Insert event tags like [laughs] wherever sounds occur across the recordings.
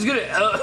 is good? Uh, [laughs]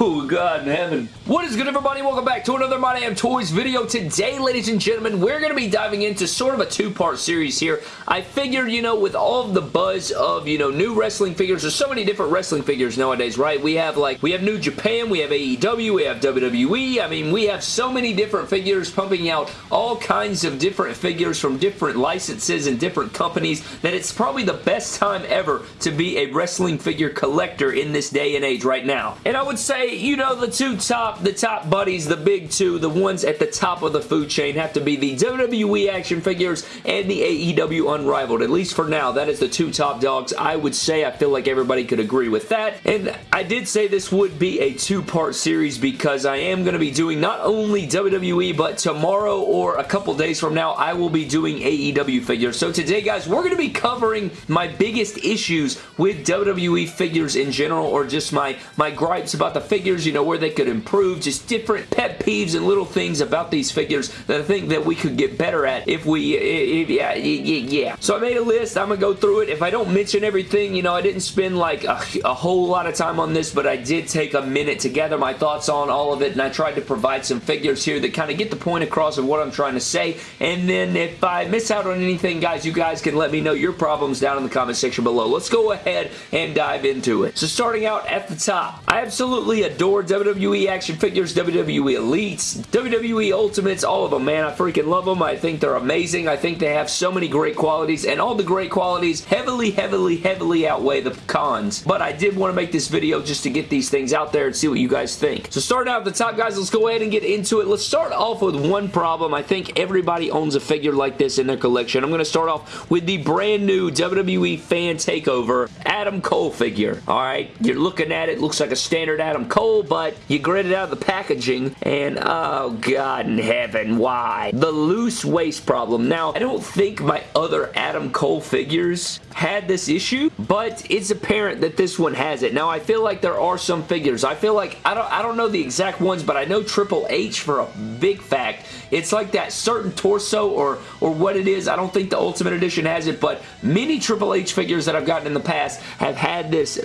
oh, God in heaven. What is good, everybody? Welcome back to another My Damn Toys video. Today, ladies and gentlemen, we're going to be diving into sort of a two-part series here. I figured, you know, with all of the buzz of, you know, new wrestling figures, there's so many different wrestling figures nowadays, right? We have, like, we have New Japan, we have AEW, we have WWE. I mean, we have so many different figures pumping out all kinds of different figures from different licenses and different companies that it's probably the best time ever to be a wrestling figure collector in this day and age right now. And I would say, you know, the two top, the top buddies, the big two, the ones at the top of the food chain have to be the WWE action figures and the AEW Unrivaled. At least for now, that is the two top dogs. I would say I feel like everybody could agree with that. And I did say this would be a two-part series because I am going to be doing not only WWE, but tomorrow or a couple days from now, I will be doing AEW figures. So today, guys, we're going to be covering my biggest issues with WWE figures in general or just my, my gripes about the figures, you know, where they could improve, just different pet peeves and little things about these figures that I think that we could get better at if we, if, yeah, yeah. So I made a list. I'm going to go through it. If I don't mention everything, you know, I didn't spend like a, a whole lot of time on this, but I did take a minute to gather my thoughts on all of it, and I tried to provide some figures here that kind of get the point across of what I'm trying to say, and then if I miss out on anything, guys, you guys can let me know your problems down in the comment section below. Let's go ahead and dive into it. So starting out at the top, I absolutely adore WWE action figures, WWE Elites, WWE Ultimates, all of them, man. I freaking love them. I think they're amazing. I think they have so many great qualities, and all the great qualities heavily, heavily, heavily outweigh the cons. But I did want to make this video just to get these things out there and see what you guys think. So starting out at the top, guys, let's go ahead and get into it. Let's start off with one problem. I think everybody owns a figure like this in their collection. I'm going to start off with the brand new WWE Fan Takeover Adam Cole figure. All right, you're looking at it, looks like a standard Adam Cole, but you grit it out of the packaging, and oh God in heaven, why? The loose waist problem. Now, I don't think my other Adam Cole figures had this issue, but it's apparent that this one has it. Now, I feel like there are some figures. I feel like, I don't, I don't know the exact ones, but I know Triple H for a big fact. It's like that certain torso or, or what it is. I don't think the Ultimate Edition has it, but many Triple H figures that I've gotten in the past have had this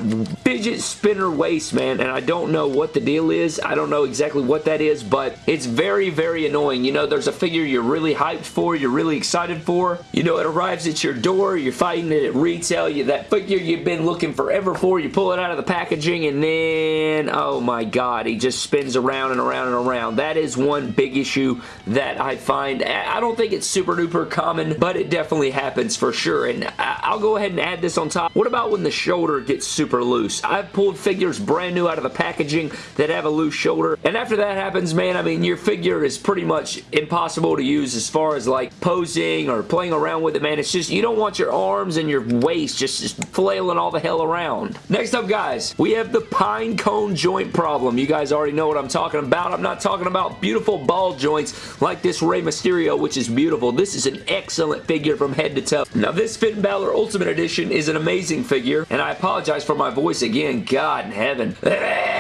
fidget spinner waist, man, and I don't know what the deal is. I don't know exactly what that is, but it's very, very annoying. You know, there's a figure you're really hyped for, you're really excited for. You know, it arrives at your door, you're fighting it at retail, you that figure you've been looking forever for, you pull it out of the packaging, and then, oh my god, he just spins around and around and around. That is one big issue that I find. I don't think it's super duper common, but it definitely happens for sure, and I'll go ahead and add this on top. What about when the shoulder gets super loose? I've pulled figures brand new out of the packaging that have a loose shoulder, and after that happens, man, I mean, your figure is pretty much impossible to use as far as like posing or playing around with it, man. It's just, you don't want your arms and your waist just, just flailing all the hell around. Next up, guys, we have the pine cone joint problem. You guys already know what I'm talking about. I'm not talking about beautiful ball joints like this Rey Mysterio, which is beautiful. This is an excellent figure from head to toe. Now, this Finn Balor Ultimate Edition is an amazing figure, and I apologize for my voice again. God in heaven. [laughs]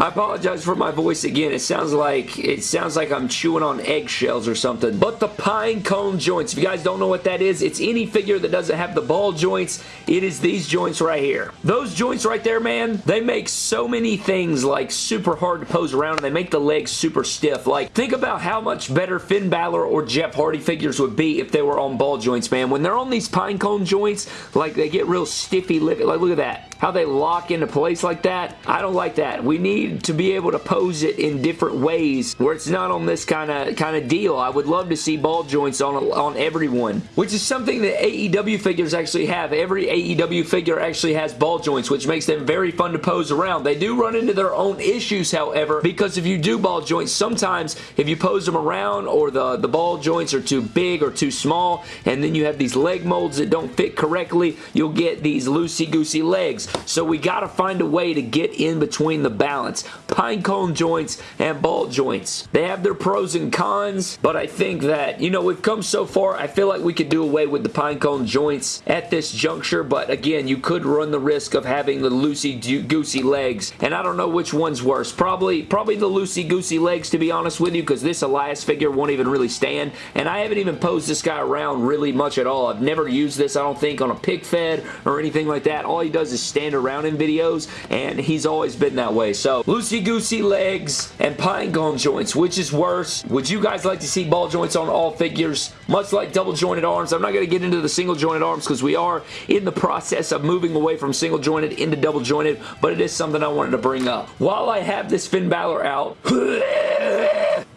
I apologize for my voice again. It sounds like it sounds like I'm chewing on eggshells or something. But the pine cone joints, if you guys don't know what that is, it's any figure that doesn't have the ball joints. It is these joints right here. Those joints right there, man, they make so many things like super hard to pose around and they make the legs super stiff. Like, think about how much better Finn Balor or Jeff Hardy figures would be if they were on ball joints, man. When they're on these pine cone joints, like they get real stiffy. Like, look at that how they lock into place like that. I don't like that. We need to be able to pose it in different ways where it's not on this kind of kind of deal. I would love to see ball joints on, on everyone, which is something that AEW figures actually have. Every AEW figure actually has ball joints, which makes them very fun to pose around. They do run into their own issues, however, because if you do ball joints, sometimes if you pose them around or the, the ball joints are too big or too small, and then you have these leg molds that don't fit correctly, you'll get these loosey-goosey legs. So we got to find a way to get in between the balance. Joints, pine cone joints, and ball joints. They have their pros and cons, but I think that, you know, we've come so far, I feel like we could do away with the pine cone joints at this juncture, but again, you could run the risk of having the loosey-goosey legs, and I don't know which one's worse. Probably, probably the loosey-goosey legs, to be honest with you, because this Elias figure won't even really stand, and I haven't even posed this guy around really much at all. I've never used this, I don't think, on a pick fed or anything like that. All he does is stand around in videos, and he's always been that way. So, loosey-goosey legs and pine cone joints, which is worse? Would you guys like to see ball joints on all figures? Much like double jointed arms, I'm not going to get into the single jointed arms because we are in the process of moving away from single jointed into double jointed, but it is something I wanted to bring up. While I have this Finn Balor out, [laughs]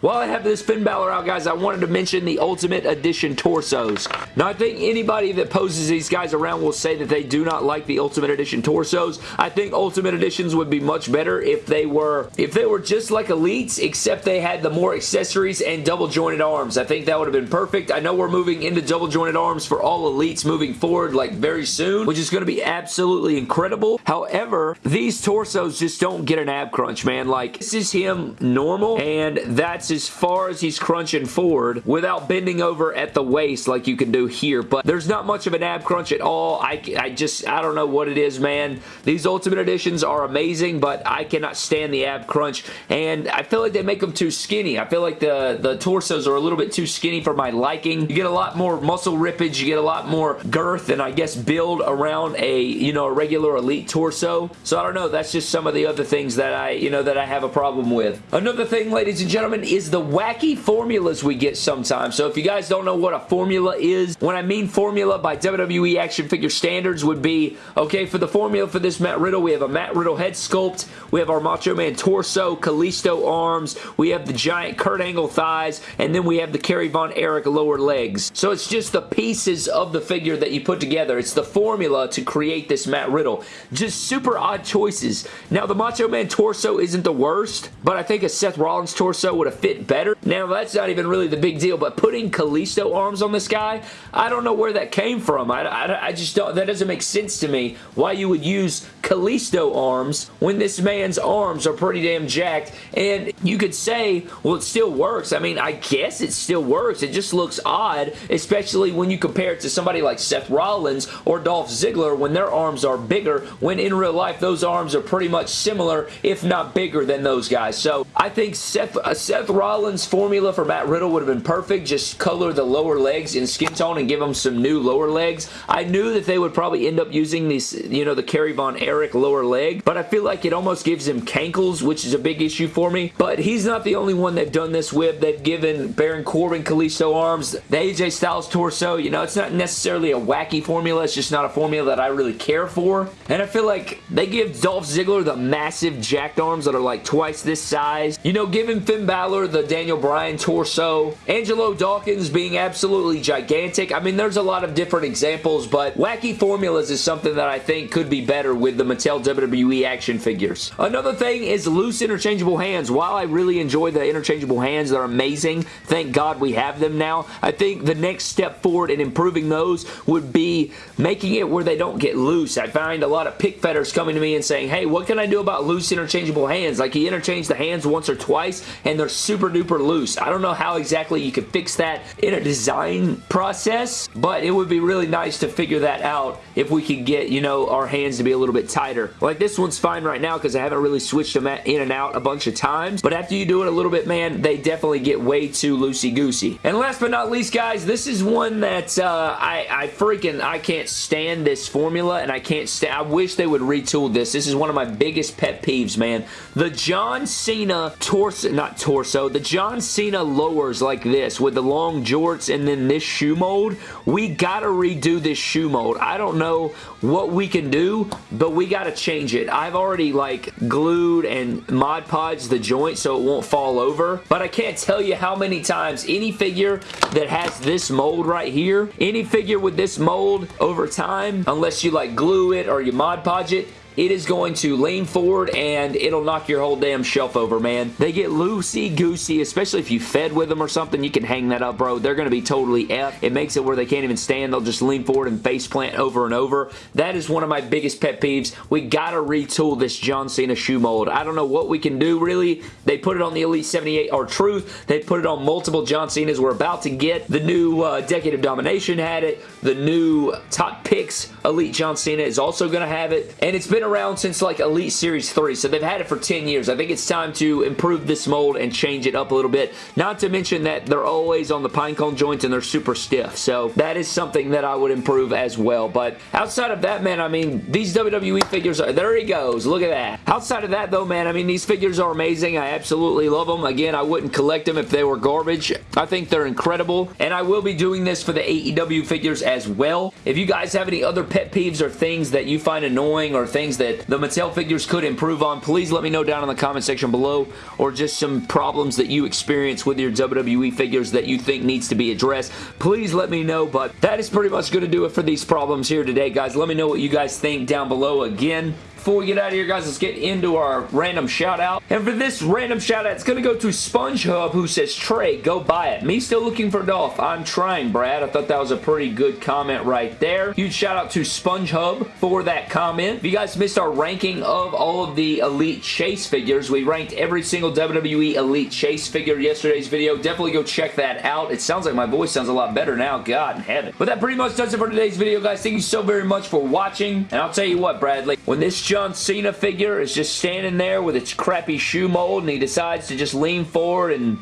While I have this Finn Balor out, guys, I wanted to mention the Ultimate Edition torsos. Now, I think anybody that poses these guys around will say that they do not like the Ultimate Edition torsos. I think Ultimate Editions would be much better if they were if they were just like Elites, except they had the more accessories and double jointed arms. I think that would have been perfect. I know we're moving into double jointed arms for all Elites moving forward like very soon, which is going to be absolutely incredible. However, these torsos just don't get an ab crunch, man. Like, this is him normal, and that's as far as he's crunching forward without bending over at the waist like you can do here. But there's not much of an ab crunch at all. I, I just, I don't know what it is, man. These Ultimate Editions are amazing, but I cannot stand the ab crunch. And I feel like they make them too skinny. I feel like the, the torsos are a little bit too skinny for my liking. You get a lot more muscle rippage. You get a lot more girth and I guess build around a, you know, a regular Elite torso. So I don't know. That's just some of the other things that I, you know, that I have a problem with. Another thing, ladies and gentlemen, is is the wacky formulas we get sometimes. So if you guys don't know what a formula is, when I mean formula by WWE action figure standards would be, okay, for the formula for this Matt Riddle, we have a Matt Riddle head sculpt, we have our Macho Man torso, Kalisto arms, we have the giant Kurt Angle thighs, and then we have the Kerry Von Erich lower legs. So it's just the pieces of the figure that you put together. It's the formula to create this Matt Riddle. Just super odd choices. Now, the Macho Man torso isn't the worst, but I think a Seth Rollins torso would have fit better. Now, that's not even really the big deal, but putting Kalisto arms on this guy, I don't know where that came from. I, I, I just don't, that doesn't make sense to me why you would use Kalisto arms when this man's arms are pretty damn jacked, and you could say, well, it still works. I mean, I guess it still works. It just looks odd, especially when you compare it to somebody like Seth Rollins or Dolph Ziggler when their arms are bigger, when in real life those arms are pretty much similar, if not bigger than those guys. So, I think Seth, uh, Seth Rollins Rollins' formula for Matt Riddle would have been perfect. Just color the lower legs in skin tone and give him some new lower legs. I knew that they would probably end up using these, you know, the Kerry Von Erich lower leg, but I feel like it almost gives him cankles, which is a big issue for me. But he's not the only one they've done this with. They've given Baron Corbin Kalisto arms, the AJ Styles torso. You know, it's not necessarily a wacky formula. It's just not a formula that I really care for. And I feel like they give Dolph Ziggler the massive jacked arms that are like twice this size. You know, giving Finn Balor the Daniel Bryan torso. Angelo Dawkins being absolutely gigantic. I mean, there's a lot of different examples, but wacky formulas is something that I think could be better with the Mattel WWE action figures. Another thing is loose interchangeable hands. While I really enjoy the interchangeable hands, they're amazing. Thank God we have them now. I think the next step forward in improving those would be making it where they don't get loose. I find a lot of pick fetters coming to me and saying, hey, what can I do about loose interchangeable hands? Like, he interchanged the hands once or twice, and they're super duper loose. I don't know how exactly you could fix that in a design process, but it would be really nice to figure that out if we could get, you know, our hands to be a little bit tighter. Like this one's fine right now because I haven't really switched them in and out a bunch of times, but after you do it a little bit, man, they definitely get way too loosey-goosey. And last but not least, guys, this is one that uh, I, I freaking, I can't stand this formula, and I can't stand, I wish they would retool this. This is one of my biggest pet peeves, man. The John Cena torso, not torso, the John Cena lowers like this with the long jorts and then this shoe mold, we gotta redo this shoe mold. I don't know what we can do, but we gotta change it. I've already like glued and Mod Podged the joint so it won't fall over, but I can't tell you how many times any figure that has this mold right here, any figure with this mold over time, unless you like glue it or you Mod Podge it, it is going to lean forward and it'll knock your whole damn shelf over, man. They get loosey-goosey, especially if you fed with them or something. You can hang that up, bro. They're going to be totally F. It makes it where they can't even stand. They'll just lean forward and face plant over and over. That is one of my biggest pet peeves. We got to retool this John Cena shoe mold. I don't know what we can do, really. They put it on the Elite 78 R-Truth. They put it on multiple John Cenas. We're about to get the new uh, Decade of Domination had it. The new Top Picks Elite John Cena is also going to have it. And it's been around since like Elite Series 3, so they've had it for 10 years. I think it's time to improve this mold and change it up a little bit. Not to mention that they're always on the pinecone joints and they're super stiff. So that is something that I would improve as well. But outside of that, man, I mean, these WWE figures, are, there he goes. Look at that. Outside of that, though, man, I mean, these figures are amazing. I absolutely love them. Again, I wouldn't collect them if they were garbage. I think they're incredible. And I will be doing this for the AEW figures as well. If you guys have any other pet peeves or things that you find annoying or things that the Mattel figures could improve on, please let me know down in the comment section below or just some problems that you experience with your WWE figures that you think needs to be addressed. Please let me know, but that is pretty much going to do it for these problems here today, guys. Let me know what you guys think down below. Again, before we get out of here, guys, let's get into our random shout out. And for this random shout out, it's going to go to SpongeHub, who says, Trey, go buy it. Me still looking for Dolph. I'm trying, Brad. I thought that was a pretty good comment right there. Huge shout out to SpongeHub for that comment. If you guys missed our ranking of all of the Elite Chase figures, we ranked every single WWE Elite Chase figure yesterday's video. Definitely go check that out. It sounds like my voice sounds a lot better now. God in heaven. But that pretty much does it for today's video, guys. Thank you so very much for watching. And I'll tell you what, Bradley, when this John Cena figure is just standing there with its crappy shoe mold and he decides to just lean forward and...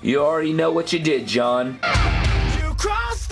You already know what you did, John. You cross